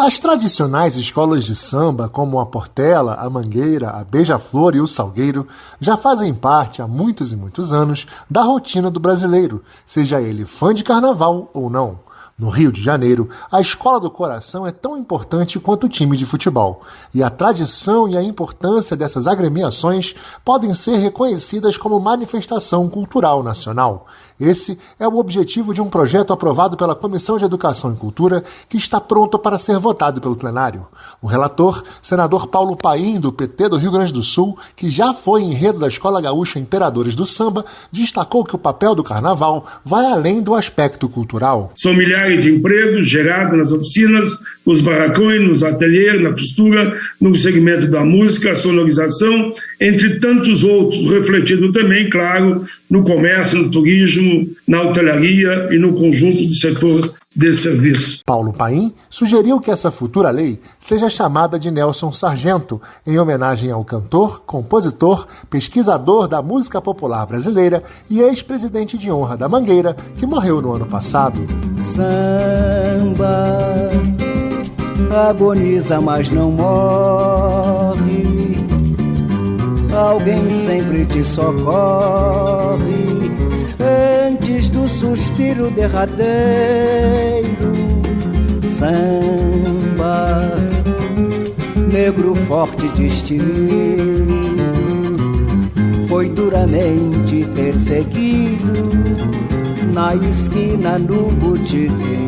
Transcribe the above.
As tradicionais escolas de samba, como a Portela, a Mangueira, a Beija-Flor e o Salgueiro, já fazem parte há muitos e muitos anos da rotina do brasileiro, seja ele fã de carnaval ou não. No Rio de Janeiro, a escola do coração é tão importante quanto o time de futebol, e a tradição e a importância dessas agremiações podem ser reconhecidas como manifestação cultural nacional. Esse é o objetivo de um projeto aprovado pela Comissão de Educação e Cultura, que está pronto para ser votado pelo plenário. O relator, senador Paulo Paim, do PT do Rio Grande do Sul, que já foi enredo da Escola Gaúcha Imperadores do Samba, destacou que o papel do carnaval vai além do aspecto cultural. São milhares de empregos gerados nas oficinas, nos barracões, nos ateliês, na costura, no segmento da música, sonorização, entre tantos outros, refletido também, claro, no comércio, no turismo, na hotelaria e no conjunto do setor de serviço. Paulo Paim sugeriu que essa futura lei seja chamada de Nelson Sargento, em homenagem ao cantor, compositor, pesquisador da música popular brasileira e ex-presidente de honra da Mangueira, que morreu no ano passado. Samba agoniza, mas não morre. Alguém sempre te socorre antes do suspiro derradeiro, samba, negro forte destemido, foi duramente perseguido na esquina no terreno.